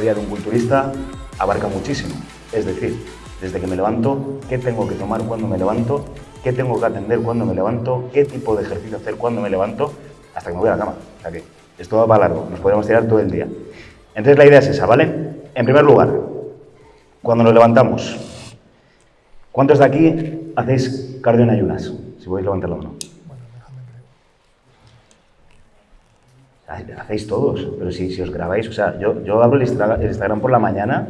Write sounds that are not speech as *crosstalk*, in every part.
día día de un culturista abarca muchísimo. Es decir, desde que me levanto, qué tengo que tomar cuando me levanto, qué tengo que atender cuando me levanto, qué tipo de ejercicio hacer cuando me levanto, hasta que me voy a la cama. O sea que esto va para largo, nos podemos tirar todo el día. Entonces la idea es esa, ¿vale? En primer lugar, cuando nos levantamos, ¿cuántos de aquí hacéis cardio en ayunas? Si podéis levantar la mano. Hacéis todos, pero si, si os grabáis, o sea, yo, yo abro el Instagram por la mañana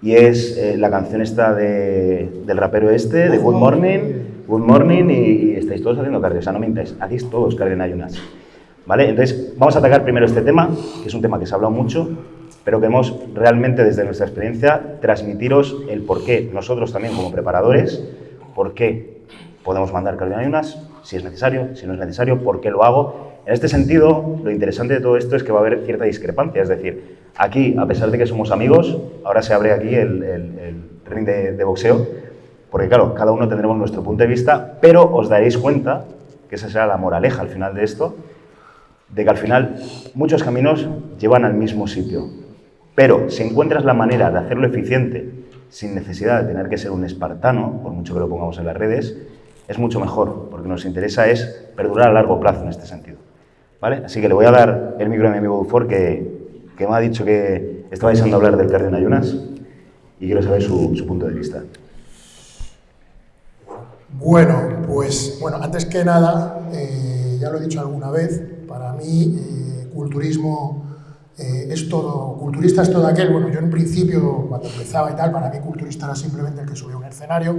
y es eh, la canción esta de, del rapero este, de Good Morning, Good Morning, y, estáis todos haciendo cardio, o sea, no mintáis, hacéis todos cardio en ayunas. ¿Vale? Entonces, vamos a atacar primero este tema, que es un tema que se ha hablado mucho, pero queremos realmente desde nuestra experiencia transmitiros el por qué nosotros también como preparadores, por qué podemos mandar cardio en ayunas, si es necesario, si no es necesario, por qué lo hago en este sentido, lo interesante de todo esto es que va a haber cierta discrepancia, es decir, aquí, a pesar de que somos amigos, ahora se abre aquí el, ring de, boxeo, porque claro, cada uno tendremos nuestro punto de vista, pero os daréis cuenta, que esa será la moraleja al final de esto, de que al final muchos caminos llevan al mismo sitio. Pero si encuentras la manera de hacerlo eficiente, sin necesidad de tener que ser un espartano, por mucho que lo pongamos en las redes, es mucho mejor, porque nos interesa es perdurar a largo plazo en este sentido. ¿Vale? Así que le voy a dar el micro a mi amigo Dufour, que, que me ha dicho que estaba deseando hablar del cardio en ayunas y quiero saber su, su punto de vista. Bueno, pues bueno, antes que nada, eh, ya lo he dicho alguna vez, para mí eh, culturismo eh, es todo, culturista es todo aquel, bueno, yo en principio cuando empezaba y tal, para mí culturista era simplemente el que subía un escenario,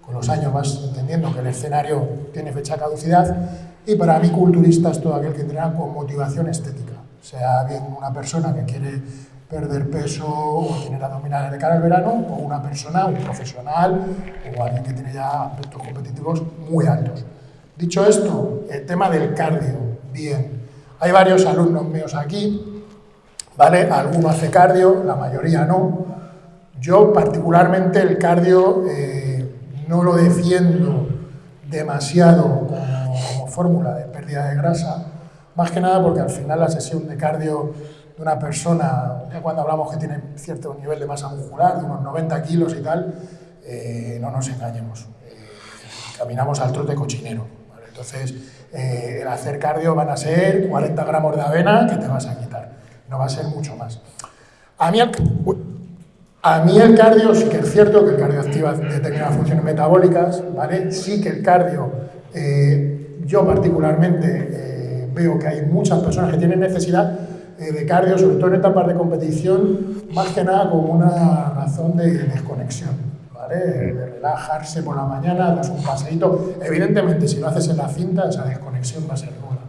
con los años vas entendiendo que el escenario tiene fecha caducidad y para mí culturista es todo aquel que entrena con motivación estética, sea bien una persona que quiere perder peso o tener abdominales de cara al verano, o una persona, un profesional o alguien que tiene ya aspectos competitivos muy altos. Dicho esto, el tema del cardio, bien. Hay varios alumnos míos aquí, ¿vale? Alguno hace cardio, la mayoría no. Yo particularmente el cardio eh, no lo defiendo demasiado fórmula de pérdida de grasa, más que nada porque al final la sesión de cardio de una persona, cuando hablamos que tiene cierto nivel de masa muscular, de unos 90 kilos y tal, eh, no nos engañemos, eh, caminamos al trote cochinero. Entonces, eh, el hacer cardio van a ser 40 gramos de avena que te vas a quitar, no va a ser mucho más. A mí, a mí el cardio sí que es cierto que el cardio activa determinadas funciones metabólicas, ¿vale? Sí que el cardio, yo particularmente eh, veo que hay muchas personas que tienen necesidad eh, de cardio, sobre todo en etapas de competición, más que nada como una razón de desconexión, ¿vale? De relajarse por la mañana, das un paseíto. Evidentemente, si lo haces en la cinta, esa desconexión va a ser nula,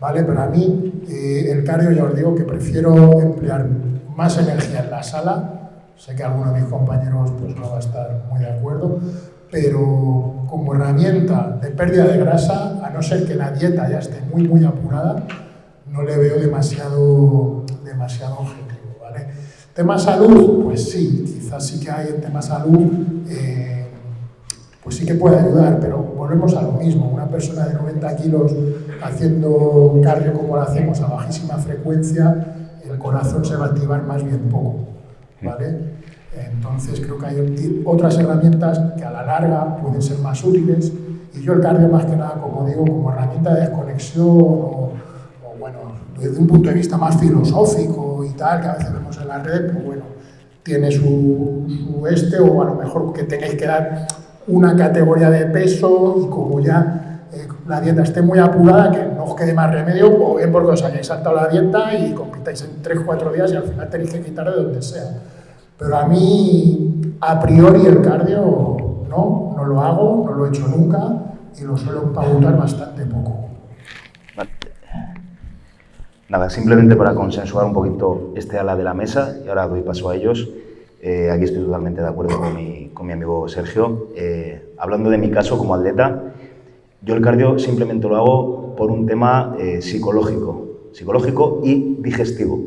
¿vale? Pero a mí el cardio, ya os digo que prefiero emplear más energía en la sala Sé que alguno de mis compañeros pues, no va a estar muy de acuerdo, pero como herramienta de pérdida de grasa, a no ser que la dieta ya esté muy, muy apurada, no le veo demasiado, demasiado objetivo. ¿vale? Tema salud, pues sí, quizás sí que hay en tema salud, eh, pues sí que puede ayudar, pero volvemos a lo mismo. Una persona de 90 kilos haciendo cardio como lo hacemos a bajísima frecuencia, el corazón se va a activar más bien poco. ¿vale? Entonces creo que hay otras herramientas que a la larga pueden ser más útiles y yo el cardio más que nada, como digo, como herramienta de desconexión o, bueno, desde un punto de vista más filosófico y tal, que a veces vemos en la red, pues bueno, tiene su, su este o a lo mejor que tengáis que dar una categoría de peso y como ya eh, la dieta esté muy apurada, que no os quede más remedio, o bien porque os hayáis saltado la dieta y compitáis en 3-4 días y al final tenéis que quitar de donde sea. Pero a mí, a priori, el cardio no, no lo hago, no lo he hecho nunca y lo suelo pautar bastante poco. Nada, simplemente para consensuar un poquito este ala de la mesa, y ahora doy paso a ellos. Eh, aquí estoy totalmente de acuerdo con mi, con mi amigo Sergio. Eh, hablando de mi caso como atleta, yo el cardio simplemente lo hago por un tema eh, psicológico, psicológico y digestivo.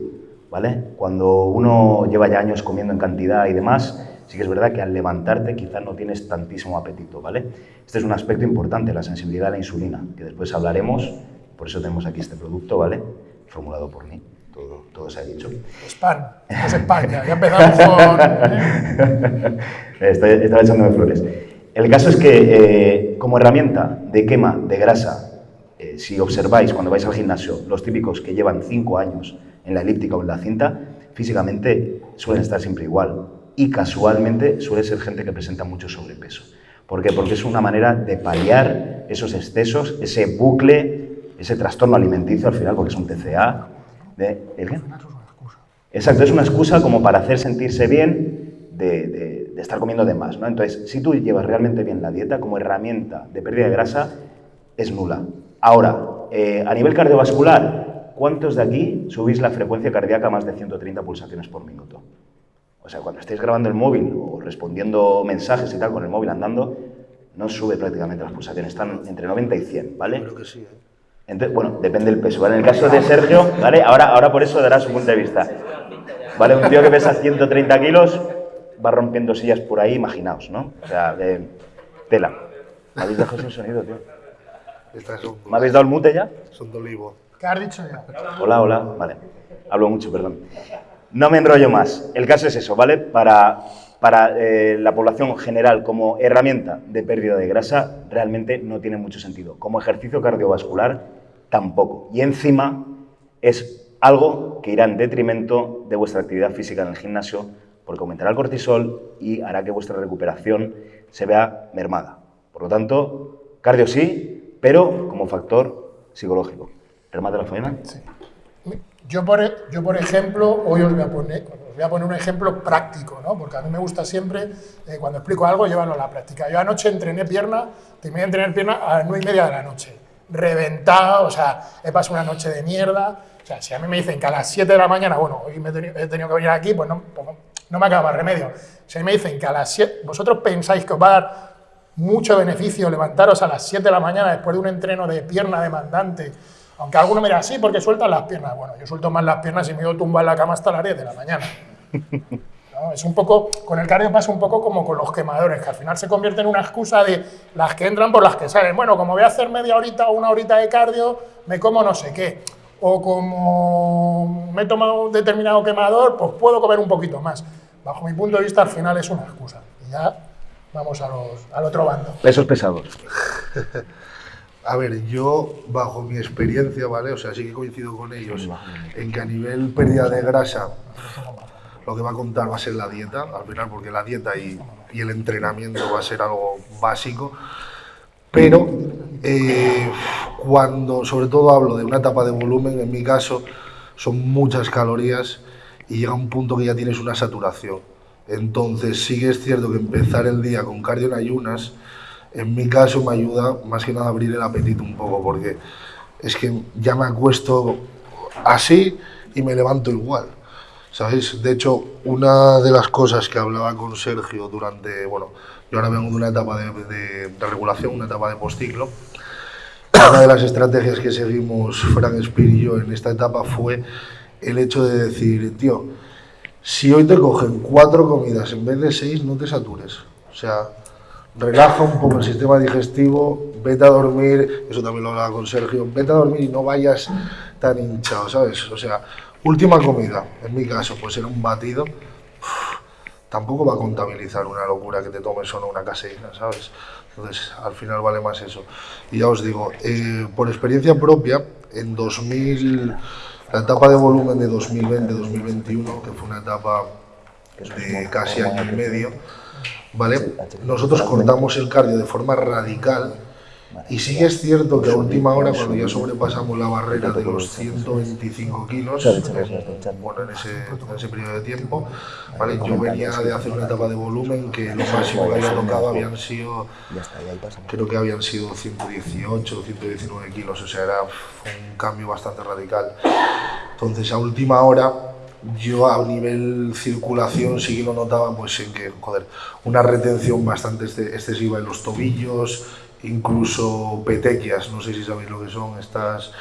¿Vale? Cuando uno lleva ya años comiendo en cantidad y demás, sí que es verdad que al levantarte quizás no tienes tantísimo apetito, ¿vale? Este es un aspecto importante, la sensibilidad a la insulina, que después hablaremos, por eso tenemos aquí este producto, ¿vale? Formulado por mí. todo, todo se ha dicho. Spam, es España, ya empezamos con... ¿eh? *laughs* Estaba echándome flores. El caso es que eh, como herramienta de quema de grasa, eh, si observáis cuando vais al gimnasio, los típicos que llevan 5 años en la elíptica o en la cinta, físicamente suelen estar siempre igual y casualmente suele ser gente que presenta mucho sobrepeso. ¿Por qué? Porque es una manera de paliar esos excesos, ese bucle, ese trastorno alimenticio al final, porque es un TCA. De, ¿El qué? Exacto, es una excusa como para hacer sentirse bien de, estar comiendo de más. ¿no? Entonces, si tú llevas realmente bien la dieta como herramienta de pérdida de grasa, es nula. Ahora, eh, a nivel cardiovascular, ¿cuántos de aquí subís la frecuencia cardíaca a más de 130 pulsaciones por minuto? O sea, cuando estáis grabando el móvil o respondiendo mensajes y tal con el móvil andando, no sube prácticamente las pulsaciones, están entre 90 y 100, ¿vale? Creo que sí, ¿eh? Entonces, bueno, depende del peso, ¿vale? En el caso de Sergio, ¿vale? Ahora, ahora por eso dará su punto de vista. ¿Vale? Un tío que pesa 130 kilos va rompiendo sillas por ahí, imaginaos, ¿no? O sea, de tela. ¿Me habéis dejado sin sonido, tío? ¿Me habéis dado el mute ya? son de olivo. Hola, hola. Vale. Hablo mucho, perdón. No me enrollo más. El caso es eso, ¿vale? Para, para eh, la población general como herramienta de pérdida de grasa realmente no tiene mucho sentido. Como ejercicio cardiovascular tampoco. Y encima es algo que irá en detrimento de vuestra actividad física en el gimnasio porque aumentará el cortisol y hará que vuestra recuperación se vea mermada. Por lo tanto, cardio sí, pero como factor psicológico. ¿Remate la faena? Sí. Yo por, e, yo, por ejemplo, hoy os voy, a poner, os voy a poner un ejemplo práctico, ¿no? porque a mí me gusta siempre, eh, cuando explico algo, llevarlo a la práctica. Yo anoche entrené pierna, terminé de entrenar pierna a las 9 y media de la noche, reventado, o sea, he pasado una noche de mierda. O sea, si a mí me dicen que a las 7 de la mañana, bueno, hoy me he tenido, he tenido que venir aquí, pues no, pues no me acaba remedio. Si a mí me dicen que a las 7, vosotros pensáis que os va a dar mucho beneficio levantaros a las 7 de la mañana después de un entreno de pierna demandante, aunque alguno me dirá, sí, porque sueltan las piernas. Bueno, yo suelto más las piernas y me doy tumba en la cama hasta las 10 de la mañana. *laughs* ¿No? Es un poco, con el cardio pasa un poco como con los quemadores, que al final se convierte en una excusa de las que entran por las que salen. Bueno, como voy a hacer media horita o una horita de cardio, me como no sé qué. O como me he tomado un determinado quemador, pues puedo comer un poquito más. Bajo mi punto de vista, al final es una excusa. Y ya vamos a los, al otro bando. Pesos pesados. *laughs* A ver, yo, bajo mi experiencia, ¿vale? O sea, sí que coincido con ellos en que a nivel pérdida de grasa, lo que va a contar va a ser la dieta, al final, porque la dieta y, y el entrenamiento va a ser algo básico. Pero eh, cuando, sobre todo hablo de una etapa de volumen, en mi caso, son muchas calorías y llega un punto que ya tienes una saturación. Entonces, sí que es cierto que empezar el día con cardio en ayunas, en mi caso me ayuda más que nada a abrir el apetito un poco, porque es que ya me acuesto así y me levanto igual. ¿Sabéis? De hecho, una de las cosas que hablaba con Sergio durante, bueno, yo ahora vengo de una etapa de, de, de regulación, una etapa de postciclo, *coughs* una de las estrategias que seguimos Frank Spear y yo en esta etapa fue el hecho de decir, tío, si hoy te cogen cuatro comidas en vez de seis, no te satures. O sea, relaja un poco el sistema digestivo, vete a dormir, eso también lo hablaba con Sergio, vete a dormir y no vayas tan hinchado, ¿sabes? O sea, última comida, en mi caso, pues era un batido, tampoco va a contabilizar una locura que te tomes solo una caseína, ¿sabes? Entonces, al final vale más eso. Y ya os digo, eh, por experiencia propia, en 2000, la etapa de volumen de 2020-2021, que fue una etapa de casi año y medio, ¿vale? Nosotros cortamos el cardio de forma radical y sí que es cierto que a última hora, cuando ya sobrepasamos la barrera de los 125 kilos, bueno, en ese, en ese periodo de tiempo, ¿vale? yo venía de hacer una etapa de volumen que lo máximo que había tocado habían sido, creo que habían sido 118 119 kilos, o sea, era un cambio bastante radical. Entonces, a última hora, yo a nivel circulación sí que lo notaba pues en que, joder, una retención bastante excesiva en los tobillos, incluso petequias, no sé si sabéis lo que son, estas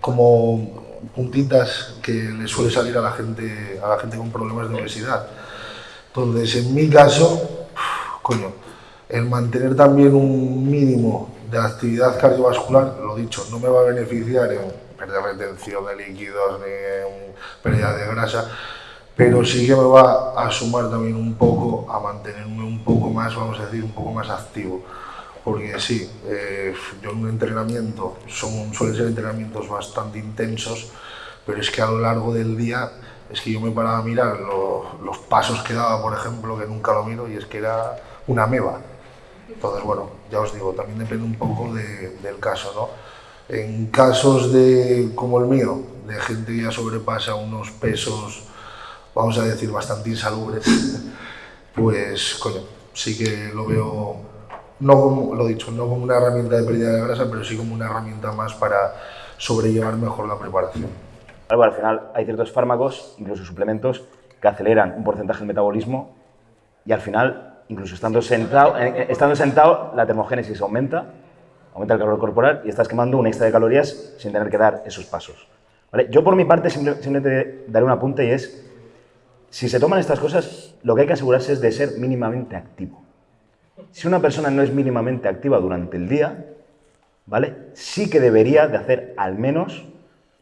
como puntitas que le suele salir a la gente, a la gente con problemas de obesidad. Entonces, en mi caso, coño, el mantener también un mínimo de actividad cardiovascular, lo dicho, no me va a beneficiar en perder retención de líquidos ni pérdida de grasa, pero sí que me va a sumar también un poco a mantenerme un poco más, vamos a decir, un poco más activo. Porque sí, eh, yo en un entrenamiento, son, suelen ser entrenamientos bastante intensos, pero es que a lo largo del día es que yo me paraba a mirar los pasos que daba, por ejemplo, que nunca lo miro, y es que era una meba. Entonces, bueno, ya os digo, también depende un poco del caso, ¿no? En casos de, como el mío, de gente que ya sobrepasa unos pesos, vamos a decir, bastante insalubres, *laughs* pues, coño, sí que lo veo, no como, lo dicho, no como una herramienta de pérdida de grasa, pero sí como una herramienta más para sobrellevar mejor la preparación. al final hay ciertos fármacos, incluso suplementos, que aceleran un porcentaje del metabolismo y al final incluso estando sentado, eh, eh, estando sentado, la termogénesis aumenta, aumenta el calor corporal y estás quemando un extra de calorías sin tener que dar esos pasos. ¿Vale? Yo por mi parte simplemente daré un apunte y es, si se toman estas cosas, lo que hay que asegurarse es de ser mínimamente activo. Si una persona no es mínimamente activa durante el día, ¿vale? Sí que debería de hacer al menos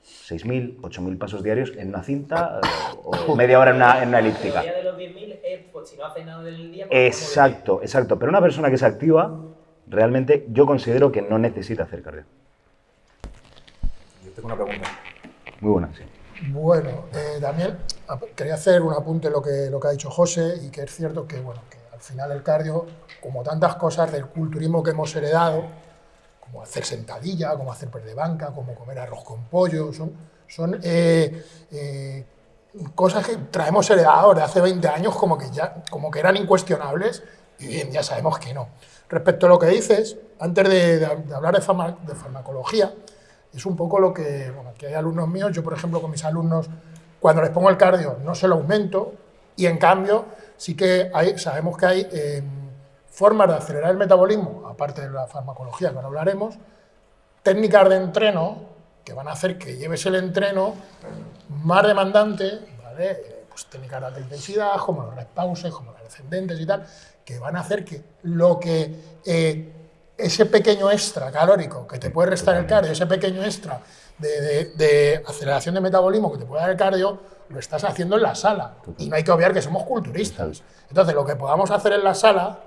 6.000, 8.000 pasos diarios en una cinta eh, o *laughs* media hora en una, en una elíptica. de los 10.000 es pues, si no hace nada del día. Pues, exacto, exacto. Pero una persona que se activa, realmente yo considero que no necesita hacer cardio. Yo tengo una pregunta. Muy buena, sí. Bueno, eh, Daniel, quería hacer un apunte lo que, lo que ha dicho José y que es cierto que, bueno, que al final el cardio, como tantas cosas del culturismo que hemos heredado, como hacer sentadilla, como hacer per de banca, como comer arroz con pollo, son, son eh, eh, cosas que traemos heredados de hace 20 años como que, ya, como que eran incuestionables y bien, ya sabemos que no. Respecto a lo que dices, antes de, hablar de, farmacología, es un poco lo que, bueno, aquí hay alumnos míos, yo por ejemplo con mis alumnos, cuando les pongo el cardio no se lo aumento y en cambio sí que sabemos que hay... Eh, formas de acelerar el metabolismo, aparte de la farmacología que ahora hablaremos, técnicas de entreno que van a hacer que lleves el entreno más demandante, ¿vale? pues técnicas de alta intensidad, como los respauses, como los descendentes y tal, que van a hacer que lo que eh, ese pequeño extra calórico que te puede restar el cardio, ese pequeño extra de, de, aceleración de metabolismo que te puede dar el cardio, lo estás haciendo en la sala. Y no hay que obviar que somos culturistas. Entonces, lo que podamos hacer en la sala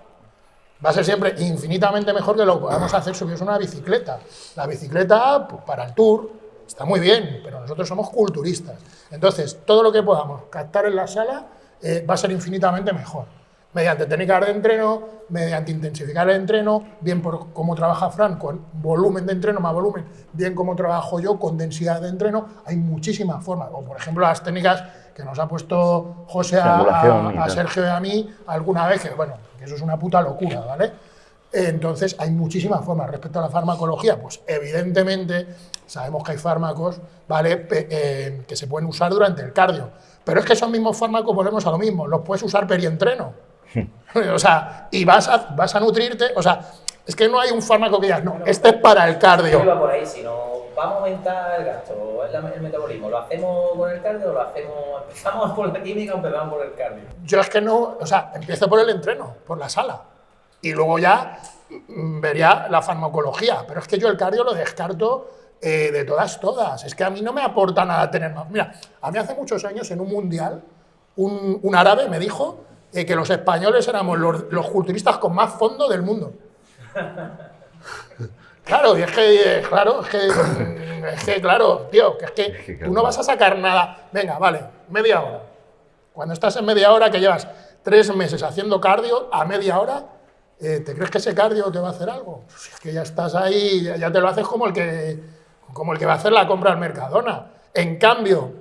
va a ser siempre infinitamente mejor que lo que podamos hacer subirnos una bicicleta. La bicicleta, pues, para el tour, está muy bien, pero nosotros somos culturistas. Entonces, todo lo que podamos captar en la sala eh, va a ser infinitamente mejor. Mediante técnicas de entreno, mediante intensificar el entreno, bien por cómo trabaja Fran con volumen de entreno más volumen, bien como trabajo yo con densidad de entreno, hay muchísimas formas. O por ejemplo las técnicas que nos ha puesto José a, Sergio y a mí alguna vez, que bueno, que eso es una puta locura, ¿vale? Entonces, hay muchísimas formas. Respecto a la farmacología, pues evidentemente sabemos que hay fármacos, ¿vale?, eh, que se pueden usar durante el cardio. Pero es que esos mismos fármacos, volvemos a lo mismo, los puedes usar perientreno. *laughs* o sea, y vas a, vas a nutrirte, o sea, es que no hay un fármaco que digas, no, este es para el cardio. No por ahí, sino vamos a aumentar el gasto, el metabolismo, ¿lo hacemos con el cardio o lo hacemos, *laughs* empezamos por la química o empezamos por el cardio? Yo es que no, o sea, empiezo por el entreno, por la sala, y luego ya mm, vería la farmacología, pero es que yo el cardio lo descarto eh, de todas, todas, es que a mí no me aporta nada tener más. Mira, a mí hace muchos años en un mundial, un, un árabe me dijo eh, que los españoles éramos los, los culturistas con más fondo del mundo. *laughs* Claro, y es que, claro, es que, es que, claro, tío, que es que tú no vas a sacar nada. Venga, vale, media hora. Cuando estás en media hora, que llevas tres meses haciendo cardio, a media hora, eh, ¿te crees que ese cardio te va a hacer algo? Pues es que ya estás ahí, ya te lo haces como el que, como el que va a hacer la compra al Mercadona. En cambio,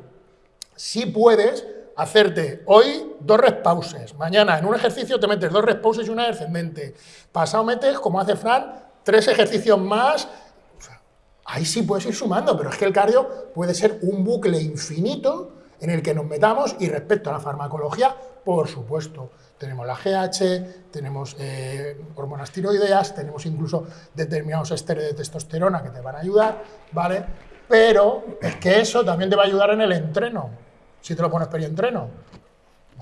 si puedes hacerte hoy dos respauses, mañana en un ejercicio te metes dos respauses y una descendente, pasado metes, como hace Fran, tres ejercicios más, ahí sí puedes ir sumando, pero es que el cardio puede ser un bucle infinito en el que nos metamos y respecto a la farmacología, por supuesto, tenemos la GH, tenemos eh, hormonas tiroideas, tenemos incluso determinados esteres de testosterona que te van a ayudar, ¿vale? Pero es que eso también te va a ayudar en el entreno, si te lo pones entreno.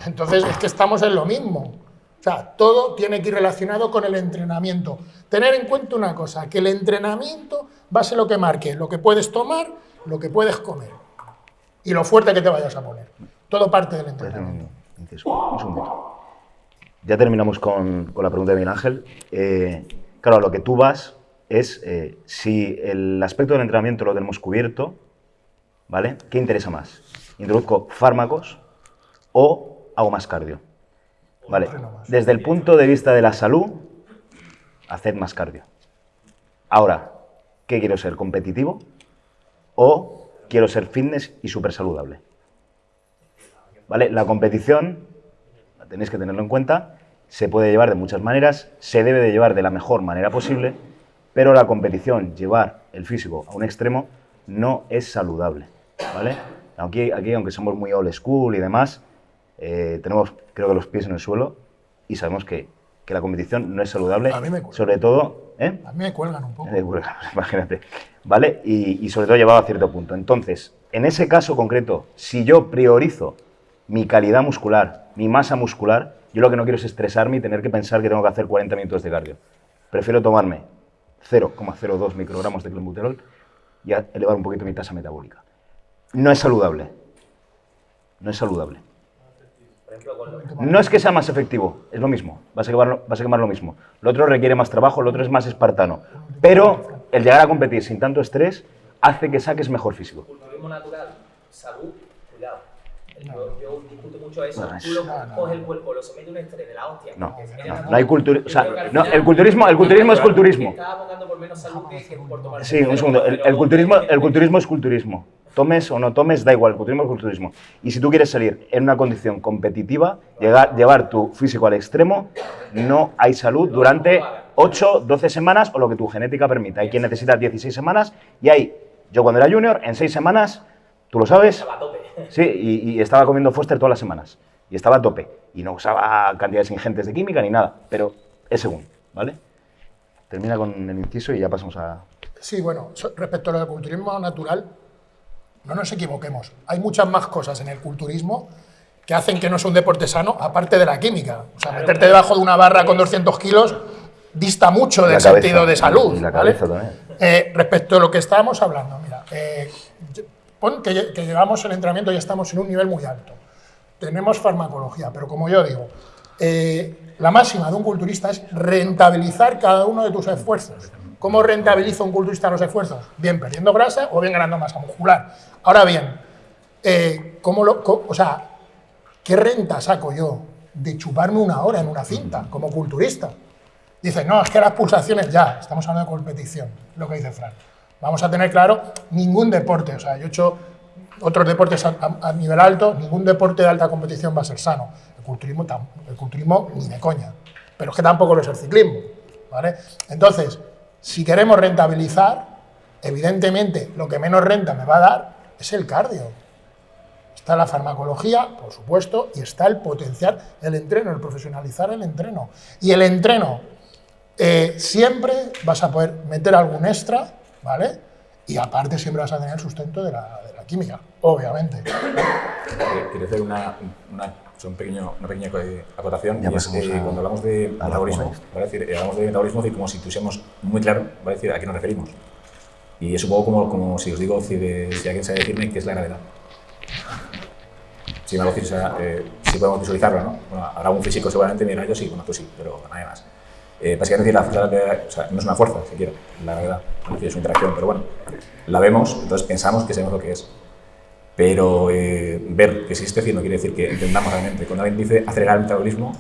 Entonces es que estamos en lo mismo. O sea, todo tiene que ir relacionado con el entrenamiento. Tener en cuenta una cosa, que el entrenamiento va a ser lo que marque, lo que puedes tomar, lo que puedes comer y lo fuerte que te vayas a poner. Todo parte del entrenamiento. Un segundito. Ya terminamos con, con la pregunta de Miguel Ángel. Eh, claro, a lo que tú vas es eh, si el aspecto del entrenamiento lo tenemos cubierto, ¿vale? ¿Qué interesa más? ¿Introduzco fármacos o hago más cardio? Vale. Desde el punto de vista de la salud, haced más cardio. Ahora, ¿qué quiero ser? ¿Competitivo? ¿O quiero ser fitness y súper saludable? ¿Vale? La competición, la tenéis que tenerlo en cuenta, se puede llevar de muchas maneras, se debe de llevar de la mejor manera posible, pero la competición, llevar el físico a un extremo, no es saludable. ¿Vale? Aquí, aquí aunque somos muy old school y demás, eh, tenemos, creo que, los pies en el suelo y sabemos que, que la competición no es saludable. A mí me cuelgan. sobre todo. ¿eh? A mí me cuelgan un poco. Me cuelgan, *laughs* imagínate. ¿Vale? Y, y sobre todo llevado a cierto punto. Entonces, en ese caso concreto, si yo priorizo mi calidad muscular, mi masa muscular, yo lo que no quiero es estresarme y tener que pensar que tengo que hacer 40 minutos de cardio. Prefiero tomarme 0,02 microgramos de clenbuterol y elevar un poquito mi tasa metabólica. No es saludable. No es saludable. No es que sea más efectivo, es lo mismo, vas a, quemar, vas a quemar lo mismo. Lo otro requiere más trabajo, lo otro es más espartano. Pero el llegar a competir sin tanto estrés hace que saques mejor físico. culturismo natural, salud, cuidado. Yo, yo discuto mucho eso. No, Tú lo no, no. coges el cuerpo, lo sometes a un estrés de la hostia. No, no, hay cultura- o sea, el culturismo- el culturismo es culturismo. Estaba abogando por menos salud que, que por tomar Sí, un segundo. El, el culturismo, el culturismo es culturismo. Tomes o no tomes, da igual, el culturismo es culturismo. Y si tú quieres salir en una condición competitiva, llegar, llevar tu físico al extremo, no hay salud durante 8, 12 semanas o lo que tu genética permita. Hay quien necesita 16 semanas y hay, yo cuando era junior, en 6 semanas, tú lo sabes, Estaba a tope. Sí, y, y estaba comiendo Foster todas las semanas. Y estaba a tope. Y no usaba cantidades ingentes de química ni nada. Pero es según, ¿vale? Termina con el inciso y ya pasamos a... Sí, bueno, respecto a lo del culturismo natural, no nos equivoquemos. Hay muchas más cosas en el culturismo que hacen que no sea un deporte sano, aparte de la química. O sea, meterte debajo de una barra con 200 kilos dista mucho del cabeza. sentido de salud. Y la ¿vale? cabeza también. Eh, respecto a lo que estábamos hablando, mira, eh, pon que, que llevamos el entrenamiento y estamos en un nivel muy alto. Tenemos farmacología, pero como yo digo, eh, la máxima de un culturista es rentabilizar cada uno de tus esfuerzos. ¿Cómo rentabiliza un culturista los esfuerzos? Bien perdiendo grasa o bien ganando masa muscular. Ahora bien, eh, ¿cómo lo, co- o sea, ¿qué renta saco yo de chuparme una hora en una cinta como culturista? Dice, no, es que las pulsaciones ya, estamos hablando de competición, lo que dice Fran. Vamos a tener claro, ningún deporte, o sea, yo he hecho otros deportes a, a- nivel alto, ningún deporte de alta competición va a ser sano. El culturismo, el culturismo ni de coña, pero es que tampoco lo es el ciclismo, ¿vale? Entonces, si queremos rentabilizar, evidentemente lo que menos renta me va a dar es el cardio. Está la farmacología, por supuesto, y está el potenciar el entreno, el profesionalizar el entreno. Y el entreno, eh, siempre vas a poder meter algún extra, ¿vale? Y aparte siempre vas a tener el sustento de la, química, obviamente. Eh, hacer una, sea, un pequeño, una pequeña acotación. Ya y es, eh, a- cuando hablamos de metabolismo. ¿vale? Es decir, eh, hablamos de metabolismo y como si tuviésemos muy claro ¿vale? Es decir, a qué nos referimos. Y es un poco como, como si os digo, si, de- si alguien sabe decirme qué es la gravedad. Si me decís, o sea, eh, si podemos visualizarlo, ¿no? Bueno, habrá un físico seguramente me dirá yo sí, bueno, tú sí, pero nadie más. Eh, básicamente la fuerza o sea, no es una fuerza, siquiera, la gravedad, es decir, es una interacción, pero bueno, la vemos, entonces pensamos que sabemos lo que es. Pero eh, ver que existe, decir, no quiere decir que entendamos realmente. Cuando alguien dice acelerar el metabolismo,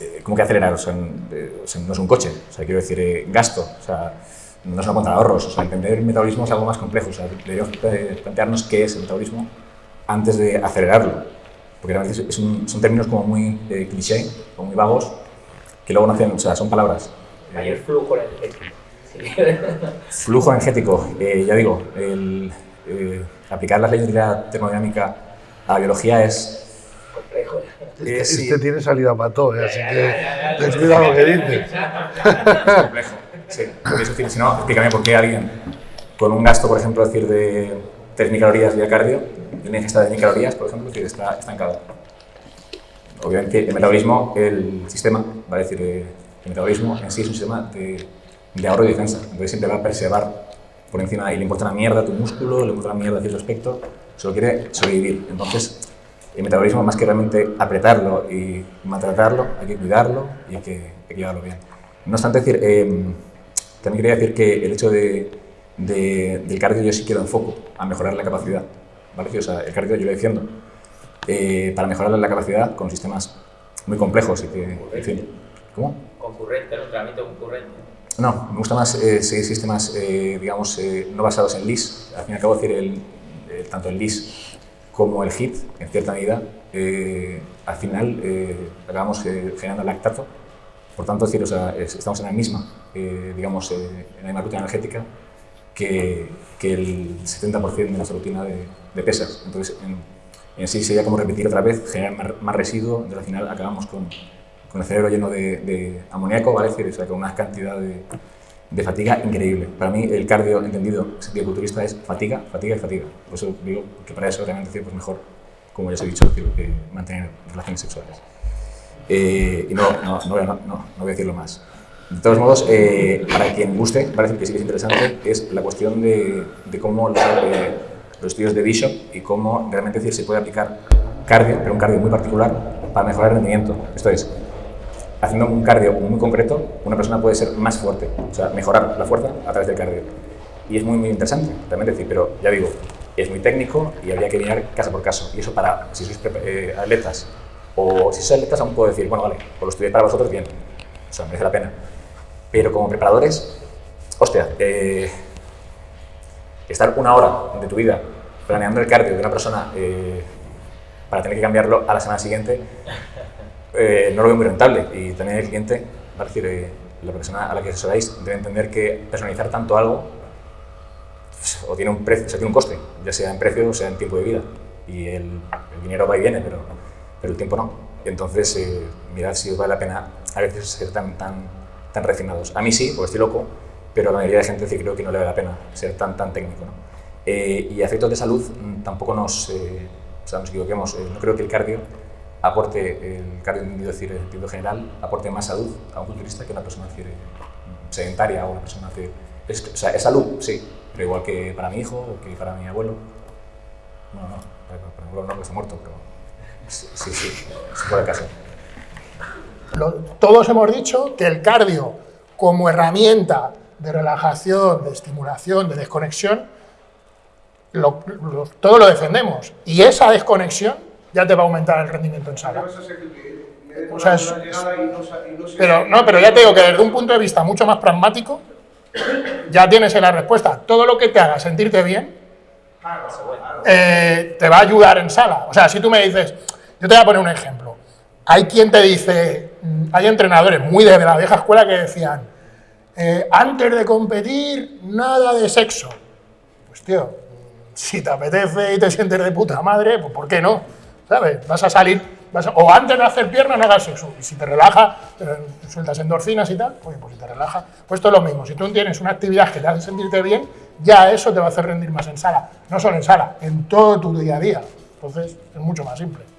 eh, ¿cómo que acelerar? O sea, eh, o sea, no es un coche, o sea, quiero decir, eh, gasto, o sea, no es una cuenta de ahorros. O sea, entender el metabolismo es algo más complejo. O sea, deberíamos plantearnos qué es el metabolismo antes de acelerarlo. Porque a veces son términos como muy cliché, como muy vagos, que luego no hacen, o sea, son palabras. Mayor flujo energético. Sí. Flujo energético, ya digo, el, eh, aplicar las leyes de la termodinámica a la biología es Complejo. Eh, Este tiene salida para todo, ¿eh? así que ten cuidado lo que dices. *laughs* complejo. Sí, porque es decir, si no, explícame por qué alguien con un gasto, por ejemplo, decir de 3.000 calorías vía cardio, y una ingesta de 1.000 calorías, por ejemplo, es decir, está estancado. obviamente el metabolismo, el sistema, va a decir, eh, el metabolismo en sí es un sistema de, de ahorro y defensa, entonces siempre va a preservar por encima y le importa una mierda tu músculo, le importa una mierda cierto aspecto, solo quiere sobrevivir. Entonces, el metabolismo, más que realmente apretarlo y maltratarlo, hay que cuidarlo y hay que, hay que llevarlo bien. No obstante, decir, eh, también quería decir que el hecho de, de- del cardio yo sí quiero enfoco a mejorar la capacidad. ¿vale? O sea, el cardio yo lo defiendo eh, para mejorar la capacidad con sistemas muy complejos y que, en fin, ¿cómo? Concurrente, ¿no? Entrenamiento concurrente. No, me gusta más eh, seguir sistemas, eh, digamos, eh, no basados en LIS. Al fin y al cabo, decir, el, el- tanto el LIS como el HIT, en cierta medida, eh, al final eh, acabamos eh, generando lactato. Por tanto, decir, o sea, es- estamos en la misma, digamos, en la misma rutina energética que, que el 70% de nuestra rutina de, de pesas. Entonces, en, en sí sería como repetir otra vez, generar más, más residuo, entonces al final acabamos con, con el cerebro lleno de, de amoníaco, ¿vale? Es decir, o sea, con una cantidad de, de fatiga increíble. Para mí el cardio entendido en sentido culturista es fatiga, fatiga y fatiga. Por eso digo que para eso realmente decir, pues mejor, como ya os he dicho, decir, que mantener relaciones sexuales. Eh, y no, no, no, no, no, voy a decirlo más. De todos modos, eh, para quien guste, parece que sí que es interesante, es la cuestión de, de cómo los, eh, los estudios de Bishop y cómo realmente decir, se puede aplicar cardio, pero un cardio muy particular, para mejorar el rendimiento. Esto es, haciendo un cardio muy concreto, una persona puede ser más fuerte, o sea, mejorar la fuerza a través del cardio. Y es muy, muy interesante, realmente decir, pero ya digo, es muy técnico y habría que mirar caso por caso. Y eso para, si sois eh, atletas, o si sois atletas aún puedo decir, bueno, vale, pues lo estudié para vosotros, bien, o sea, merece la pena. Pero como preparadores, hostia, eh, estar una hora de tu vida planeando el cardio de una persona eh, para tener que cambiarlo a la semana siguiente, eh, no lo veo muy rentable. Y también el cliente, a decir, eh, la persona a la que asesoráis debe entender que personalizar tanto algo pues, o tiene un precio, o sea, tiene un coste, ya sea en precio o sea en tiempo de vida. Y el, el dinero va y viene, pero, pero el tiempo no. Entonces, eh, mirad si os vale la pena a veces ser tan, tan, tan refinados. A mí sí, porque estoy loco, pero a la mayoría de gente sí creo que no le vale la pena ser tan, tan técnico. ¿no? Eh, y a efectos de salud mm, tampoco nos, eh, o sea, nos equivoquemos. Eh, no creo que el cardio aporte, el cardio entendido, decir, en general, aporte más salud a un culturista que una persona decir, sedentaria o una persona decir, es, o sea, es salud, sí, pero igual que para mi hijo o que para mi abuelo. No, no, para, para mi abuelo no, porque está muerto, pero sí, sí, sí, fuera el caso. Todos hemos dicho que el cardio como herramienta de relajación, de estimulación, de desconexión, lo- lo- todo lo defendemos. Y esa desconexión ya te va a aumentar el rendimiento en sala. O sea, es- Pero no, pero ya te digo que desde un punto de vista mucho más pragmático, ya tienes la respuesta. Todo lo que te haga sentirte bien eh, te va a ayudar en sala. O sea, si tú me dices, yo te voy a poner un ejemplo. Hay quien te dice, mm, hay entrenadores muy de la vieja escuela que decían, eh, antes de competir, nada de sexo. Pues tío, si te apetece y te sientes de puta madre, pues ¿por qué no? Vas a salir, o antes de hacer piernas no hagas sexo. Y si te relaja, sueltas endorfinas y tal, oye, pues si te relaja, pues esto es lo mismo. Si tú tienes una actividad que te hace sentirte bien, ya eso te va a hacer rendir más en sala. No solo en sala, en todo tu día a día. Entonces, es mucho más simple.